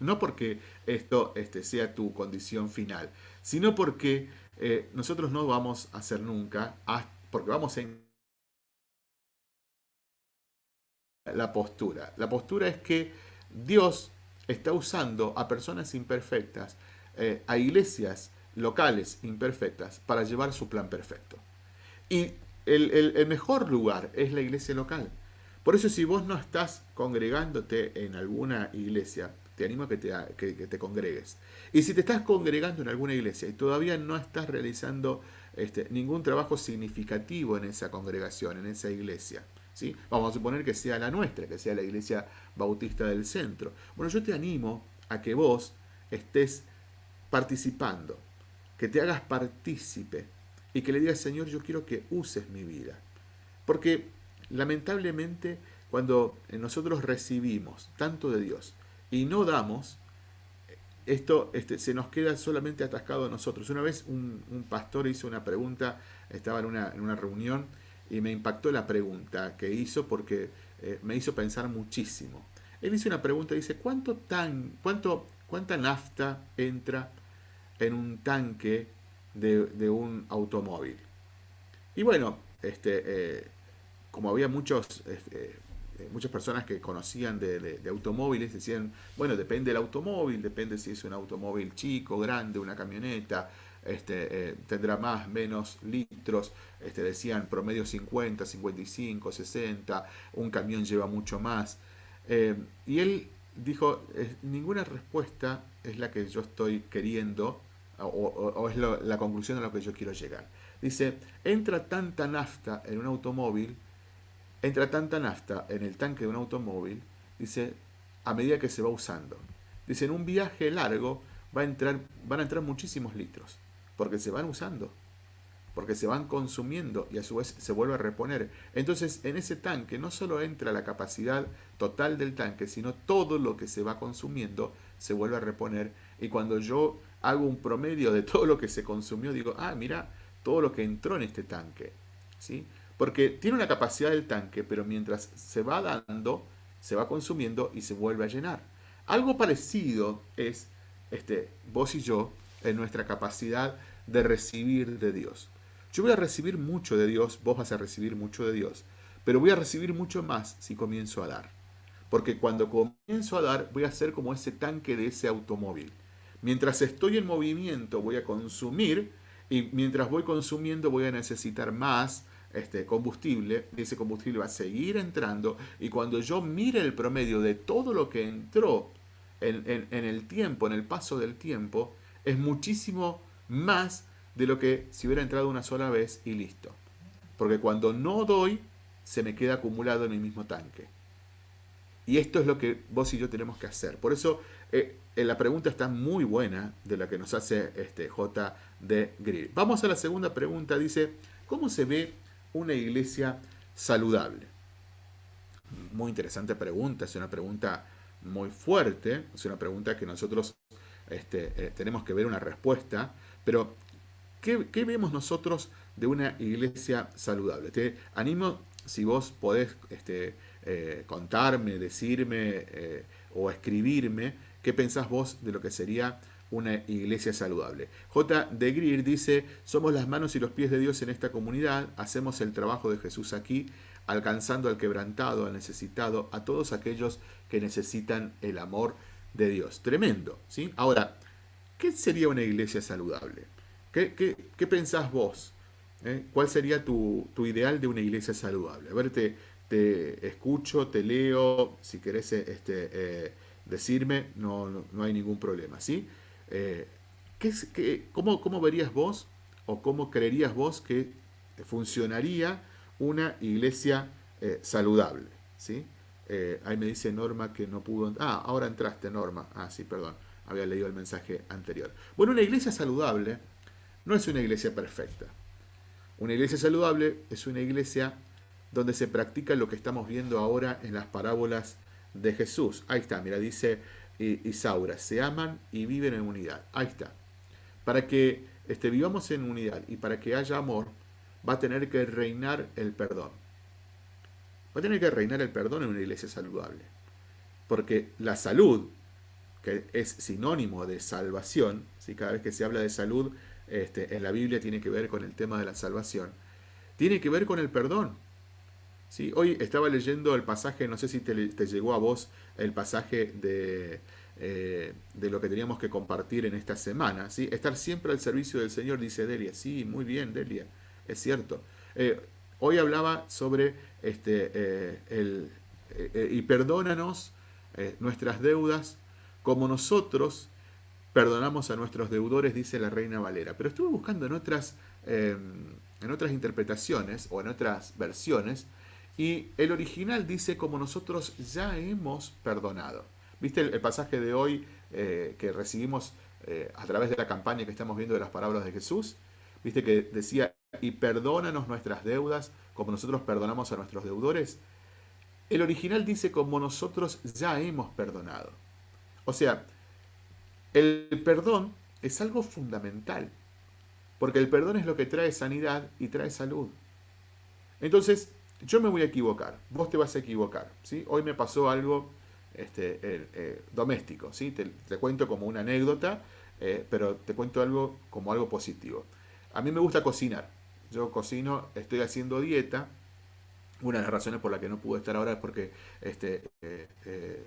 No porque esto este, sea tu condición final, sino porque eh, nosotros no vamos a hacer nunca, porque vamos en la postura. La postura es que Dios está usando a personas imperfectas, eh, a iglesias locales imperfectas, para llevar su plan perfecto. Y el, mejor lugar es la iglesia local. Por eso si vos no estás congregándote en alguna iglesia, te animo a que te, que, te congregues. Y si te estás congregando en alguna iglesia y todavía no estás realizando este, ningún trabajo significativo en esa congregación, en esa iglesia, vamos a suponer que sea la nuestra, que sea la iglesia bautista del centro. Bueno, yo te animo a que vos estés participando, que te hagas partícipe y que le digas, Señor, yo quiero que uses mi vida. Porque lamentablemente cuando nosotros recibimos tanto de Dios y no damos, esto este, se nos queda solamente atascado a nosotros. Una vez un, pastor hizo una pregunta, estaba en una, en una, reunión y me impactó la pregunta que hizo porque eh, me hizo pensar muchísimo. Él hizo una pregunta, dice, ¿cuánto tan, cuánto, ¿cuánta nafta entra en un tanque de, un automóvil. Y bueno, este, eh, como había muchos, este, eh, muchas personas que conocían de, automóviles, decían, bueno, depende del automóvil, depende si es un automóvil chico, grande, una camioneta, este, eh, tendrá más, menos litros, este, decían promedio 50, 55, 60, un camión lleva mucho más. y él dijo, ninguna respuesta es la que yo estoy queriendo o, es la conclusión a la que yo quiero llegar. Dice, entra tanta nafta en un automóvil, entra tanta nafta en el tanque de un automóvil, dice, a medida que se va usando. Dice, en un viaje largo va a entrar, van a entrar muchísimos litros, porque se van usando, porque se van consumiendo y a su vez se vuelve a reponer. Entonces, en ese tanque no solo entra la capacidad total del tanque, sino todo lo que se va consumiendo se vuelve a reponer. Y cuando yo hago un promedio de *laughs* todo lo que se consumió, digo, ah, mira, todo lo que entró en este tanque. ¿sí? Porque tiene una capacidad del tanque, pero mientras se va dando, se va consumiendo y se vuelve a llenar. Algo parecido es este, vos y yo en nuestra capacidad de recibir de Dios. Yo voy a recibir mucho de Dios, vos vas a recibir mucho de Dios, pero voy a recibir mucho más si comienzo a dar. Porque cuando comienzo a dar, voy a ser como ese tanque de ese automóvil. Mientras estoy en movimiento voy a consumir y mientras voy consumiendo voy a necesitar más este, combustible. Ese combustible va a seguir entrando y cuando yo mire el promedio de todo lo que entró en, el tiempo, en el paso del tiempo, es muchísimo más de lo que si hubiera entrado una sola vez y listo. Porque cuando no doy, se me queda acumulado en el mismo tanque. Y esto es lo que vos y yo tenemos que hacer. Por eso eh, eh, la pregunta está muy buena de la que nos hace este J. de Greer. Vamos a la segunda pregunta. Dice, ¿cómo se ve una iglesia saludable? Muy interesante pregunta. Es una pregunta muy fuerte. Es una pregunta que nosotros este, eh, tenemos que ver una respuesta. Pero, ¿qué, ¿qué, vemos nosotros de una iglesia saludable? Te animo, si vos podés... Este, eh, contarme, decirme eh, o escribirme qué pensás vos de lo que sería una iglesia saludable. J. de Greer dice, somos las manos y los pies de Dios en esta comunidad, hacemos el trabajo de Jesús aquí, alcanzando al quebrantado, al necesitado, a todos aquellos que necesitan el amor de Dios. Tremendo, ¿sí? Ahora, ¿qué sería una iglesia saludable? ¿Qué, qué, pensás vos? ¿Eh? ¿Cuál sería tu, tu, ideal de una iglesia saludable? A ver, te escucho, te leo, si querés eh, este, eh, decirme, no, no, hay ningún problema, ¿sí? Eh, ¿qué, cómo, cómo, verías vos o cómo creerías vos que funcionaría una iglesia saludable, ¿sí? Ahí me dice Norma que no pudo... Ah, ahora entraste, Norma. Ah, sí, perdón, había leído el mensaje anterior. Bueno, una iglesia saludable no es una iglesia perfecta. Una iglesia saludable es una iglesia donde se practica lo que estamos viendo ahora en las parábolas de Jesús. Ahí está, mira, dice Isaura, se aman y viven en unidad. Ahí está. Para que este, vivamos en unidad y para que haya amor, va a tener que reinar el perdón. Va a tener que reinar el perdón en una iglesia saludable. Porque la salud, que es sinónimo de salvación, si cada vez que se habla de salud este, en la Biblia tiene que ver con el tema de la salvación, tiene que ver con el perdón. Hoy estaba leyendo el pasaje, no sé si te, llegó a vos el pasaje de, eh, de, lo que teníamos que compartir en esta semana. ¿sí? Estar siempre al servicio del Señor, dice Delia. Sí, muy bien, Delia, es cierto. Eh, hoy hablaba sobre este, eh, el, y perdónanos nuestras deudas como nosotros perdonamos a nuestros deudores, dice la Reina Valera. Pero estuve buscando en otras, en otras interpretaciones o en otras versiones y el original dice como nosotros ya hemos perdonado. ¿Viste el, pasaje de hoy eh, que recibimos eh, a través de la campaña que estamos viendo de las palabras de Jesús? ¿Viste que decía, y perdónanos nuestras deudas como nosotros perdonamos a nuestros deudores? El original dice como nosotros ya hemos perdonado. O sea, el perdón es algo fundamental. Porque el perdón es lo que trae sanidad y trae salud. Entonces, yo me voy a equivocar, vos te vas a equivocar. Hoy me pasó algo este, eh, doméstico, ¿sí? Te, cuento como una anécdota, eh, pero te cuento algo como algo positivo. A mí me gusta cocinar, yo cocino, estoy haciendo dieta, una de las razones por la que no pude estar ahora es porque este, eh,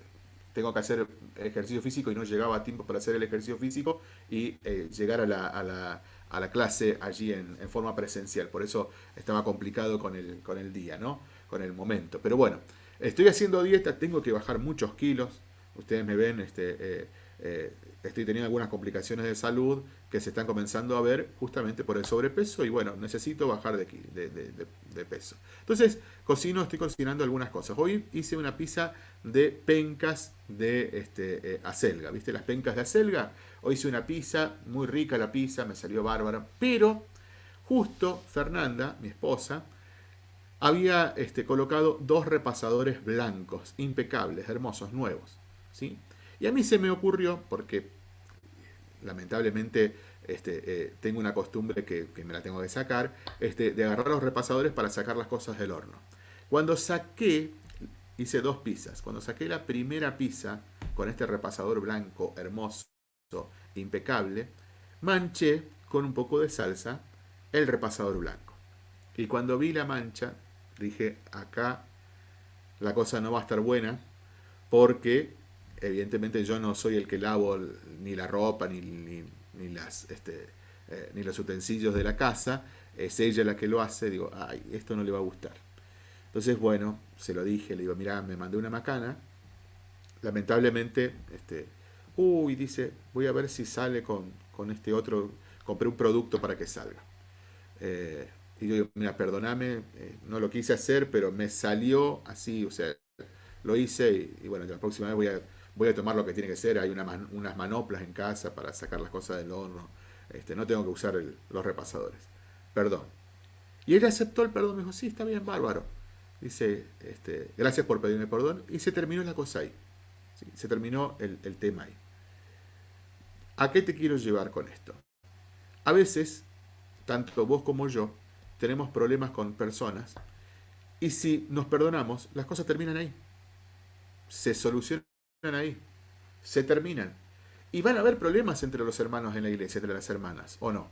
tengo que hacer ejercicio físico y no llegaba a tiempo para hacer el ejercicio físico y llegar a la a la clase allí en, forma presencial. Por eso estaba complicado con el, con el día, ¿no? Con el momento. Pero bueno, estoy haciendo dieta, tengo que bajar muchos kilos. Ustedes me ven, este, eh, eh, estoy teniendo algunas complicaciones de salud que se están comenzando a ver justamente por el sobrepeso y bueno, necesito bajar de, de, peso. Entonces, cocino, estoy cocinando algunas cosas. Hoy hice una pizza de pencas de este, eh, acelga, ¿viste? Las pencas de acelga. Hoy hice una pizza, muy rica la pizza, me salió bárbara, pero justo Fernanda, mi esposa, había este, colocado dos repasadores blancos, impecables, hermosos, nuevos. ¿sí? Y a mí se me ocurrió, porque lamentablemente este, eh, tengo una costumbre que, me la tengo que sacar, este, de agarrar los repasadores para sacar las cosas del horno. Cuando saqué, hice dos pizzas. Cuando saqué la primera pizza con este repasador blanco hermoso, impecable, manché con un poco de salsa el repasador blanco. Y cuando vi la mancha, dije, acá la cosa no va a estar buena, porque evidentemente yo no soy el que lavo ni la ropa, ni, ni, las, este, eh, ni los utensilios de la casa, es ella la que lo hace, digo, ay, esto no le va a gustar. Entonces, bueno, se lo dije, le digo, mira, me mandé una macana, lamentablemente, este, uy, dice, voy a ver si sale con, este otro, compré un producto para que salga. Eh, y yo digo, mira, perdóname, eh, no lo quise hacer, pero me salió así, o sea, lo hice y, bueno, la próxima vez voy a, voy a tomar lo que tiene que ser. Hay unas manoplas en casa para sacar las cosas del horno. Este, no tengo que usar los repasadores. Perdón. Y él aceptó el perdón, me dijo, sí, está bien, bárbaro. Dice, este, gracias por pedirme perdón. Y se terminó la cosa ahí. Se terminó el, el tema ahí. ¿A qué te quiero llevar con esto? A veces, tanto vos como yo, tenemos problemas con personas y si nos perdonamos, las cosas terminan ahí. Se solucionan ahí. Se terminan. Y van a haber problemas entre los hermanos en la iglesia, entre las hermanas, ¿o no?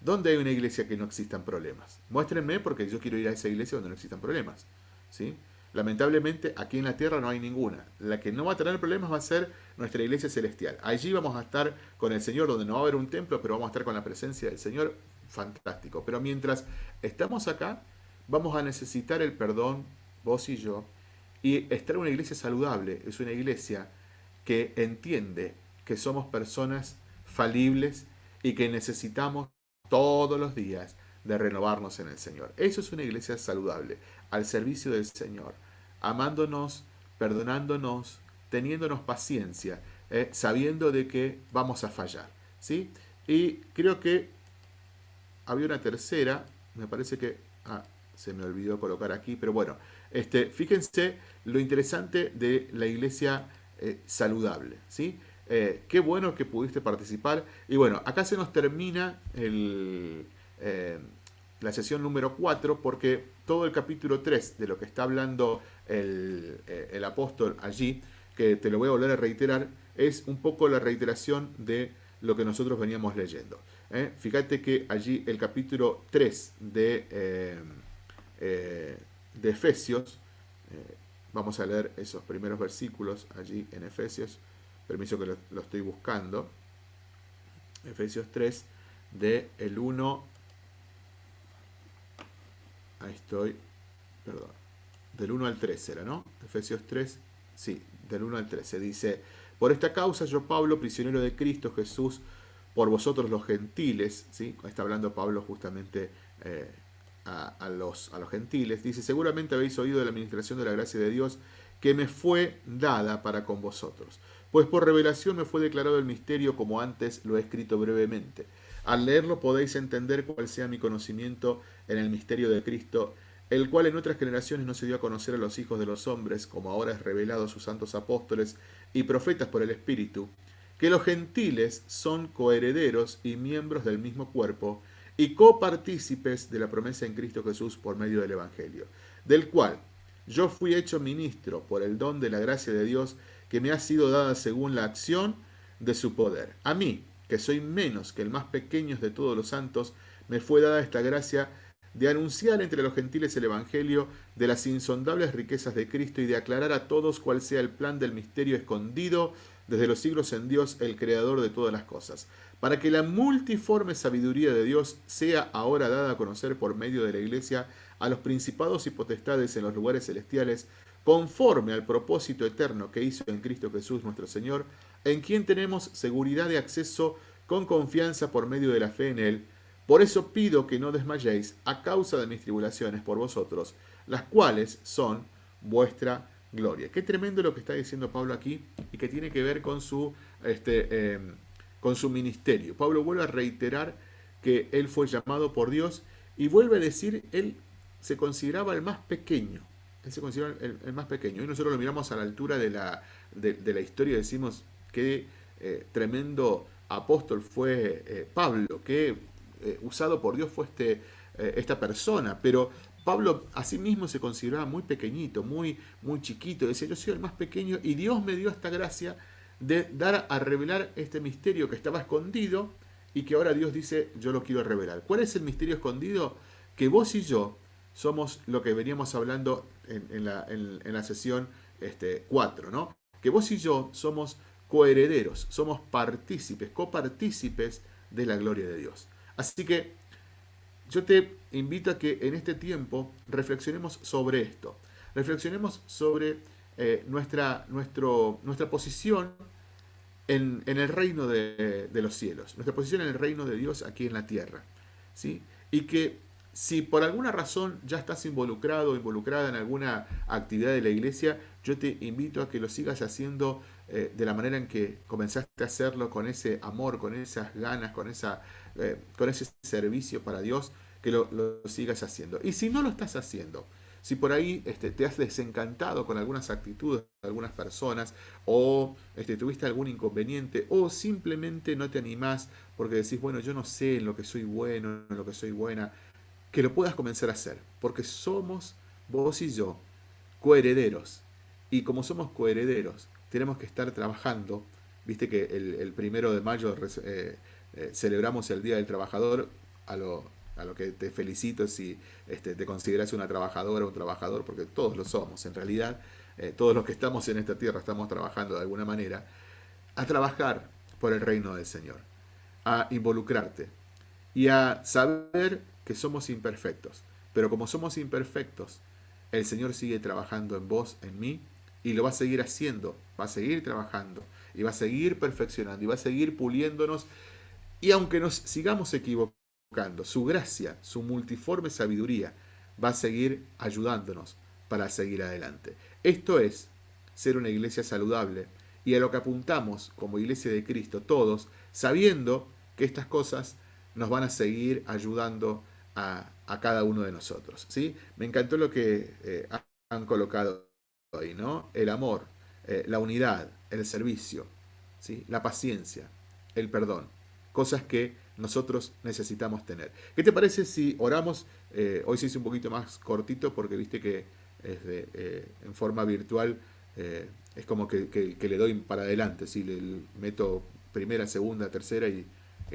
¿Dónde hay una iglesia que no existan problemas? Muéstrenme porque yo quiero ir a esa iglesia donde no existan problemas. ¿sí? Lamentablemente aquí en la tierra no hay ninguna. La que no va a tener problemas va a ser nuestra iglesia celestial. Allí vamos a estar con el Señor, donde no va a haber un templo, pero vamos a estar con la presencia del Señor. Fantástico. Pero mientras estamos acá, vamos a necesitar el perdón, vos y yo. Y estar en una iglesia saludable es una iglesia que entiende que somos personas falibles y que necesitamos todos los días de renovarnos en el Señor. Eso es una iglesia saludable, al servicio del Señor, amándonos, perdonándonos, teniéndonos paciencia, eh, sabiendo de que vamos a fallar. ¿sí? Y creo que había una tercera, me parece que ah, se me olvidó colocar aquí, pero bueno, este, fíjense lo interesante de la iglesia eh, saludable. ¿sí? Eh, qué bueno que pudiste participar. Y bueno, acá se nos termina eh, la sesión número 4 porque todo el capítulo 3 de lo que está hablando el, el, apóstol allí, que te lo voy a volver a reiterar, es un poco la reiteración de lo que nosotros veníamos leyendo. Fíjate que allí el capítulo 3 de, de Efesios, vamos a leer esos primeros versículos allí en Efesios, permiso que lo, estoy buscando, Efesios 3, de el 1, ahí estoy, perdón, del 1 al 3 era, ¿no? Efesios 3, sí, del 1 al 13, dice, por esta causa yo Pablo, prisionero de Cristo Jesús, por vosotros los gentiles, ¿sí? está hablando Pablo justamente eh, a, los, a los gentiles, dice, seguramente habéis oído de la administración de la gracia de Dios que me fue dada para con vosotros pues por revelación me fue declarado el misterio como antes lo he escrito brevemente. Al leerlo podéis entender cuál sea mi conocimiento en el misterio de Cristo, el cual en otras generaciones no se dio a conocer a los hijos de los hombres, como ahora es revelado a sus santos apóstoles y profetas por el Espíritu, que los gentiles son coherederos y miembros del mismo cuerpo, y copartícipes de la promesa en Cristo Jesús por medio del Evangelio, del cual yo fui hecho ministro por el don de la gracia de Dios que me ha sido dada según la acción de su poder. A mí, que soy menos que el más pequeño de todos los santos, me fue dada esta gracia de anunciar entre los gentiles el Evangelio de las insondables riquezas de Cristo y de aclarar a todos cuál sea el plan del misterio escondido desde los siglos en Dios, el Creador de todas las cosas, para que la multiforme sabiduría de Dios sea ahora dada a conocer por medio de la Iglesia a los principados y potestades en los lugares celestiales, conforme al propósito eterno que hizo en Cristo Jesús nuestro Señor, en quien tenemos seguridad de acceso con confianza por medio de la fe en Él. Por eso pido que no desmayéis a causa de mis tribulaciones por vosotros, las cuales son vuestra gloria. Qué tremendo lo que está diciendo Pablo aquí y que tiene que ver con su, este, em, con su ministerio. Pablo vuelve a reiterar que él fue llamado por Dios y vuelve a decir, él se consideraba el más pequeño él se considera el, más pequeño. Y nosotros lo miramos a la altura de la, de, la historia y decimos qué eh, tremendo apóstol fue eh, Pablo, qué eh, usado por Dios fue este, esta persona. Pero Pablo a sí mismo se consideraba muy pequeñito, muy, muy chiquito. Decía, yo soy el más pequeño y Dios me dio esta gracia de dar a revelar este misterio que estaba escondido y que ahora Dios dice, yo lo quiero revelar. ¿Cuál es el misterio escondido? Que vos y yo somos lo que veníamos hablando en, la, sesión este, 4, ¿no? Que vos y yo somos coherederos, somos partícipes, copartícipes de la gloria de Dios. Así que yo te invito a que en este tiempo reflexionemos sobre esto. Reflexionemos sobre eh, nuestra, nuestra posición en, el reino de, de, los cielos, nuestra posición en el reino de Dios aquí en la tierra. ¿sí? Y que si por alguna razón ya estás involucrado o involucrada en alguna actividad de la iglesia, yo te invito a que lo sigas haciendo eh, de la manera en que comenzaste a hacerlo, con ese amor, con esas ganas, con, esa, eh, con ese servicio para Dios, que lo, sigas haciendo. Y si no lo estás haciendo, si por ahí este, te has desencantado con algunas actitudes de algunas personas, o este, tuviste algún inconveniente, o simplemente no te animás porque decís, bueno, yo no sé en lo que soy bueno, en lo que soy buena, que lo puedas comenzar a hacer, porque somos vos y yo coherederos. Y como somos coherederos, tenemos que estar trabajando. Viste que el, primero de mayo eh, eh, celebramos el Día del Trabajador, a lo, a lo que te felicito si este, te consideras una trabajadora o un trabajador, porque todos lo somos en realidad. Eh, todos los que estamos en esta tierra estamos trabajando de alguna manera. A trabajar por el reino del Señor. A involucrarte. Y a saber que somos imperfectos. Pero como somos imperfectos, el Señor sigue trabajando en vos, en mí, y lo va a seguir haciendo, va a seguir trabajando, y va a seguir perfeccionando, y va a seguir puliéndonos. Y aunque nos sigamos equivocando, su gracia, su multiforme sabiduría, va a seguir ayudándonos para seguir adelante. Esto es ser una iglesia saludable y a lo que apuntamos como iglesia de Cristo todos, sabiendo que estas cosas nos van a seguir ayudando a, cada uno de nosotros. ¿sí? Me encantó lo que eh, han colocado ahí, ¿no? El amor, eh, la unidad, el servicio, ¿sí? la paciencia, el perdón. Cosas que nosotros necesitamos tener. ¿Qué te parece si oramos? Eh, hoy se hizo un poquito más cortito porque viste que es en forma virtual es como que, le doy para adelante, le meto primera, segunda, tercera y,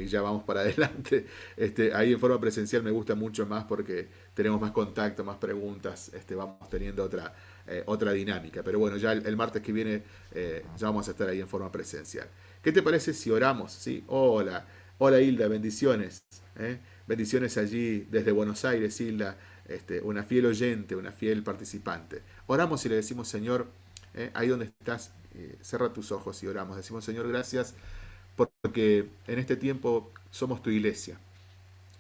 ya vamos para *laughs* adelante. Este, ahí en forma presencial me gusta mucho más porque tenemos más contacto, más preguntas, este, vamos teniendo otra, eh, otra dinámica. Pero bueno, ya el, martes que viene eh, ya vamos a estar ahí en forma presencial. ¿Qué te parece si oramos? ¿Sí? Hola, hola Hilda, bendiciones. ¿eh? Bendiciones allí desde Buenos Aires, Hilda, este, una fiel oyente, una fiel participante. Oramos y le decimos, Señor, ahí donde estás, cierra tus ojos y oramos. Decimos, Señor, gracias porque en este tiempo somos tu iglesia,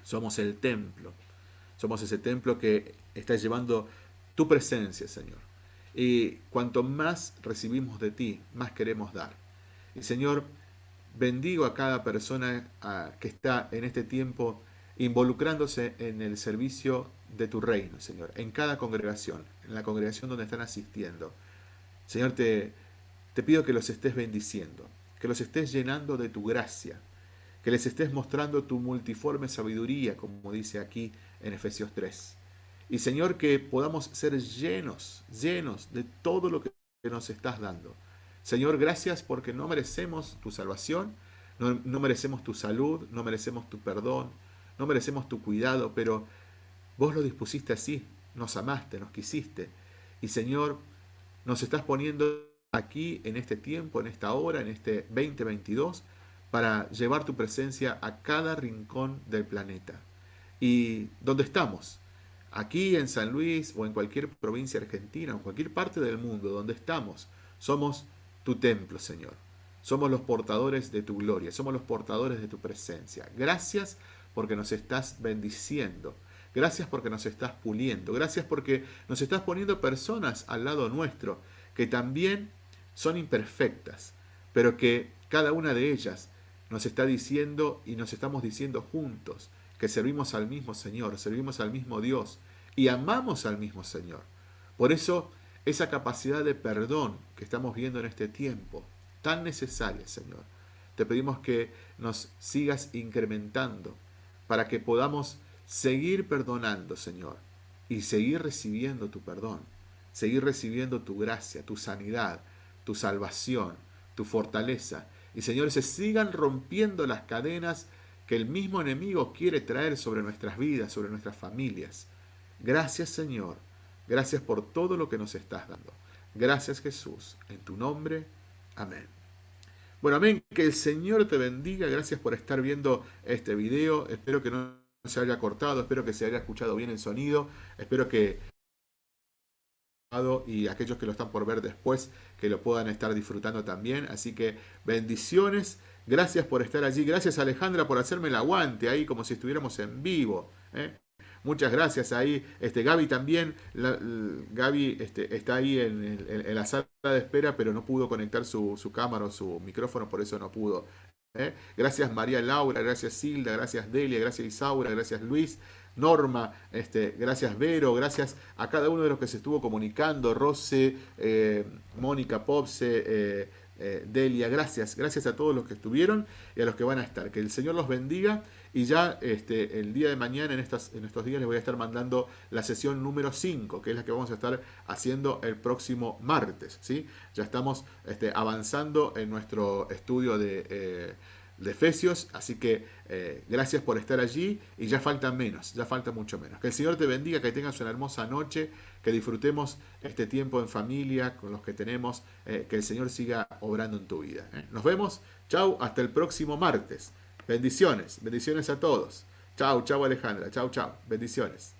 somos el templo, somos ese templo que está llevando tu presencia, Señor. Y cuanto más recibimos de ti, más queremos dar. Y Señor, bendigo a cada persona que está en este tiempo involucrándose en el servicio de tu reino, Señor, en cada congregación, en la congregación donde están asistiendo. Señor, te, te pido que los estés bendiciendo que los estés llenando de tu gracia, que les estés mostrando tu multiforme sabiduría, como dice aquí en Efesios 3. Y Señor, que podamos ser llenos, llenos de todo lo que nos estás dando. Señor, gracias porque no merecemos tu salvación, no, no, merecemos tu salud, no merecemos tu perdón, no merecemos tu cuidado, pero vos lo dispusiste así, nos amaste, nos quisiste. Y Señor, nos estás poniendo aquí en este tiempo, en esta hora, en este 2022, para llevar tu presencia a cada rincón del planeta. ¿Y dónde estamos? Aquí en San Luis o en cualquier provincia argentina o en cualquier parte del mundo donde estamos, somos tu templo, Señor. Somos los portadores de tu gloria, somos los portadores de tu presencia. Gracias porque nos estás bendiciendo. Gracias porque nos estás puliendo. Gracias porque nos estás poniendo personas al lado nuestro que también son imperfectas, pero que cada una de ellas nos está diciendo y nos estamos diciendo juntos que servimos al mismo Señor, servimos al mismo Dios y amamos al mismo Señor. Por eso, esa capacidad de perdón que estamos viendo en este tiempo, tan necesaria, Señor, te pedimos que nos sigas incrementando para que podamos seguir perdonando, Señor, y seguir recibiendo tu perdón, seguir recibiendo tu gracia, tu sanidad, tu salvación, tu fortaleza. Y Señor, se sigan rompiendo las cadenas que el mismo enemigo quiere traer sobre nuestras vidas, sobre nuestras familias. Gracias Señor, gracias por todo lo que nos estás dando. Gracias Jesús, en tu nombre, amén. Bueno, amén, que el Señor te bendiga, gracias por estar viendo este video, espero que no se haya cortado, espero que se haya escuchado bien el sonido, espero que y aquellos que lo están por ver después que lo puedan estar disfrutando también. Así que bendiciones, gracias por estar allí, gracias Alejandra por hacerme el aguante ahí como si estuviéramos en vivo. ¿eh? Muchas gracias ahí. Este, Gaby también. Gaby este, está ahí en, la sala de espera, pero no pudo conectar su, cámara o su micrófono, por eso no pudo. ¿eh? Gracias María Laura, gracias Silda, gracias Delia, gracias Isaura, gracias Luis. Norma, este, gracias Vero, gracias a cada uno de los que se estuvo comunicando, Rose, eh, Mónica Popse, eh, Delia, gracias, gracias a todos los que estuvieron y a los que van a estar. Que el Señor los bendiga y ya este, el día de mañana, en, estas, en estos días, les voy a estar mandando la sesión número 5, que es la que vamos a estar haciendo el próximo martes. ¿sí? Ya estamos este, avanzando en nuestro estudio de de Efesios. Así que eh, gracias por estar allí y ya falta menos, ya falta mucho menos. Que el Señor te bendiga, que tengas una hermosa noche, que disfrutemos este tiempo en familia con los que tenemos, eh, que el Señor siga obrando en tu vida. ¿eh? Nos vemos, chau, hasta el próximo martes. Bendiciones, bendiciones a todos. Chau, chau Alejandra, chau, chau, bendiciones.